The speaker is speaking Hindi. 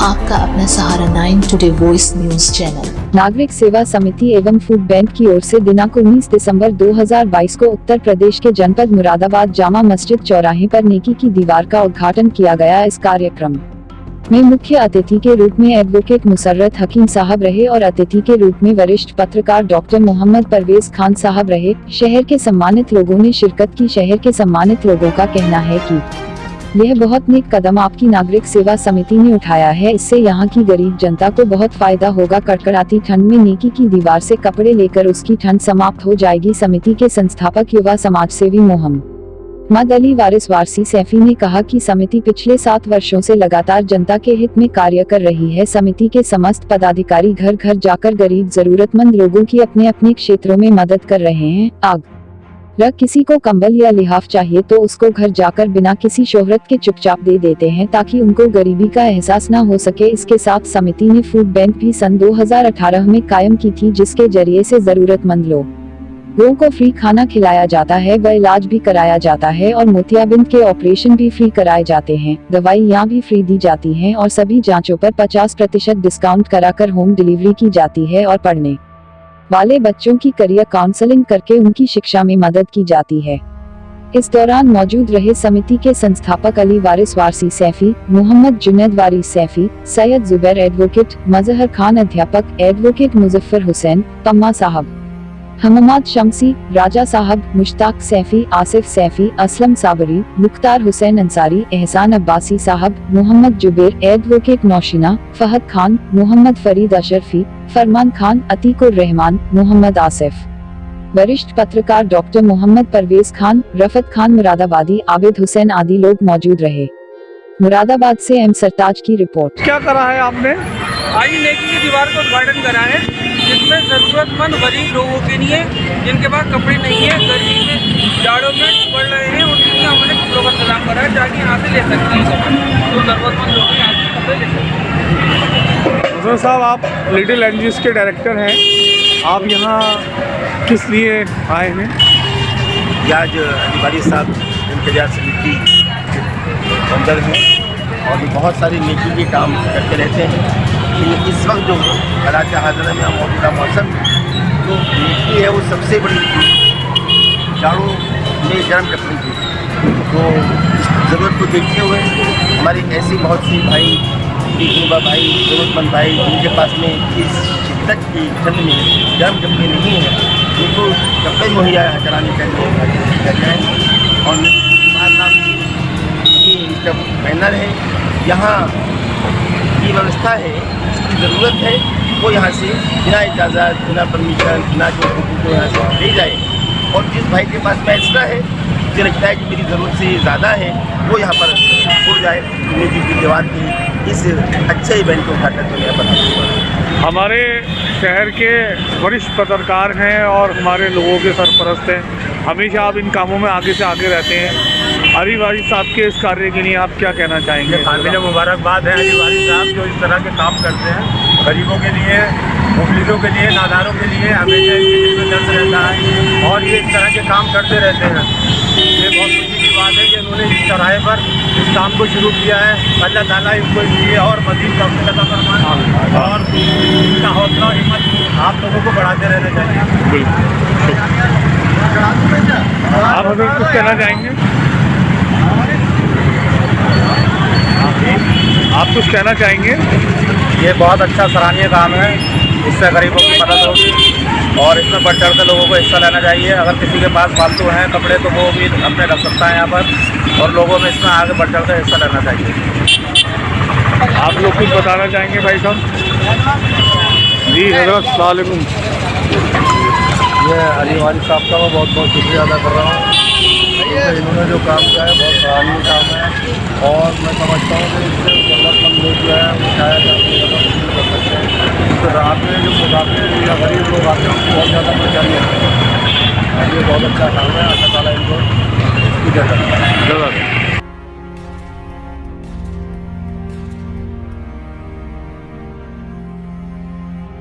आपका अपना Sahara nine today voice news channel. नागरिक सेवा समिति एवं फ़ूड बैंक की ओर से दिनांक 19 दिसंबर 2022 को उत्तर प्रदेश के जनपद मुरादाबाद जामा मस्जिद चौराहे पर नेकी की दीवार का उद्घाटन किया गया इस कार्यक्रम में मुख्य अतिथि के रूप में एडवोकेट मुसर्रत हकीम साहब रहे और अतिथि के रूप में वरिष्ठ पत्रकार डॉक्टर मोहम्मद परवेज खान साहब रहे। शहर के सम्मानित लोगों ने शिरकत की। शहर के सम्मानित लोगों का कहना है कि यह बहुत नेक कदम आपकी नागरिक सेवा समिति ने उठाया है। इससे यहाँ की गरीब जनता को बहुत फ़ायदा होगा। कड़कड़ाती ठंड में नेकी की दीवार से कपड़े लेकर उसकी ठंड समाप्त हो जाएगी। समिति के संस्थापक युवा समाज सेवी मोहम्मद मद अली वारिस वारसी सैफी ने कहा कि समिति पिछले सात वर्षों से लगातार जनता के हित में कार्य कर रही है। समिति के समस्त पदाधिकारी घर घर जाकर गरीब जरूरतमंद लोगों की अपने अपने क्षेत्रों में मदद कर रहे हैं। आग रख किसी को कंबल या लिहाफ चाहिए तो उसको घर जाकर बिना किसी शोहरत के चुपचाप दे देते हैं ताकि उनको गरीबी का एहसास न हो सके। इसके साथ समिति ने फ़ूड बैंक भी सन 2018 में कायम की थी, जिसके ज़रिए से जरूरतमंद लोगों को फ्री खाना खिलाया जाता है व इलाज भी कराया जाता है और मोतियाबिंद के ऑपरेशन भी फ्री कराए जाते हैं। दवाइयाँ भी फ्री दी जाती हैं और सभी जांचों पर 50 प्रतिशत डिस्काउंट कराकर होम डिलीवरी की जाती है और पढ़ने वाले बच्चों की करियर काउंसलिंग करके उनकी शिक्षा में मदद की जाती है। इस दौरान मौजूद रहे समिति के संस्थापक अली वारिस वारसी सैफी, मोहम्मद जुनेद वारिस सैफी, सैयद जुबैर एडवोकेट, मजहर खान अध्यापक, एडवोकेट मुजफ्फर हुसैन पम्मा साहब। हममाद शमसी, राजा साहब, मुश्ताक सैफी, आसिफ सैफी, असलम साबरी मुख्तार हुसैन अंसारी, एहसान अब्बासी साहब, मोहम्मद जुबेर एडवोकेट नौशीना, फहद खान, मोहम्मद फरीद अशरफी, फरमान खान, अतीकुर रहमान, मोहम्मद आसिफ। वरिष्ठ पत्रकार डॉक्टर मोहम्मद परवेज खान, रफत खान मुरादाबादी, आबिद हुसैन आदि लोग मौजूद रहे। मुरादाबाद से एम सरताज की रिपोर्ट। क्या करा है आपने? आई की दीवार को उद्घाटन करा है। ज़रूरतमंद गरीब लोगों के लिए जिनके पास कपड़े नहीं है गर्मी में जाड़ों में पड़ रहे हैं उनके लिए हमने कपड़ों का इंतज़ाम करा है ताकि यहाँ से ले सकते हैं। तो ज़रूरतमंद लोग यहाँ से कपड़े ले सकते हैं। हुसैन साहब आप लिटिल एनजीओ के डायरेक्टर हैं। आप यहाँ किस लिए आए हैं? ये आज अधिकारी साहब इंतज़ार समिति अंदर हैं और बहुत सारी नेकी के काम करते रहते हैं। ये इस वक्त जो हालात हाजर में मौजूदा मौसम जो नेकी है वो सबसे बड़ी जाड़ों में गर्म रखने की तो ज़रूरत को देखते हुए हमारे ऐसे बहुत सी भाई युवा भाई ज़रूरतमंद भाई, जिनके पास में इस शिद्दत की ठंड में गर्म कपड़े नहीं हैं, उनको कपड़े मुहैया कराने का जाए। और नाम इसका बैनर है, यहाँ की व्यवस्था है, जिसकी ज़रूरत है, वो यहाँ से बिना इजाज़त, बिना परमिशन बिना जो को यहाँ से ले जाए। और जिस भाई के पास में एक्स्ट्रा है, मुझे लगता है कि मेरी ज़रूरत से ज़्यादा है, वो यहाँ पर उड़ जाए म्यूज़िक की दीवार की इस अच्छे इवेंट को उठाकर तो यहाँ पर हमारे शहर के वरिष्ठ पत्रकार हैं और हमारे लोगों के सरपरस्त हैं। हमेशा आप इन कामों में आगे से आगे रहते हैं। अली वारी साहब के इस कार्य के लिए आप क्या कहना चाहेंगे? काबिल मुबारकबाद है अली वारी साहब जो इस तरह के काम करते हैं। गरीबों के लिए मुफलिसों के लिए नादारों के लिए हमेशा इनके दिल में दर्द रहता है और ये इस तरह के काम करते रहते हैं। ये बहुत खुशी की बात है कि उन्होंने इस चौराहे पर इस काम को शुरू किया है। अल्लाह ताला इनको इसलिए और मजीद तौफीक अता फरमाए और इनका हौसला और हिम्मत आप लोगों को बढ़ाते रहना चाहिए। आप हज़रत कुछ कहना चाहेंगे? आप कुछ कहना चाहेंगे? ये बहुत अच्छा सराहनीय काम है। इससे गरीबों की मदद होगी और इसमें बढ़ चढ़ कर लोगों को हिस्सा लेना चाहिए। अगर किसी के पास फालतू हैं कपड़े तो वो भी अपने रख सकता है यहाँ पर और लोगों में इसमें आगे बढ़ चढ़ कर हिस्सा लेना चाहिए। आप लोग कुछ बताना चाहेंगे भाई साहब? जी हज़रत सलामकुम ये अली वाली साहब का मैं बहुत बहुत शुक्रिया अदा कर रहा हूँ। क्योंकि इन्होंने जो काम किया है, बहुत सराहनीय काम है। और मैं समझता हूँ कि इससे ज़रूरतमंद लोग जो है, वो शायद कर सकते। हैं तो रात में जो मुसाफिर या गरीब लोग आते हैं, उनको बहुत ज़्यादा परेशानी होती है ये बहुत अच्छा काम है, अल्लाह ताला इनको इसकी ज़रूरत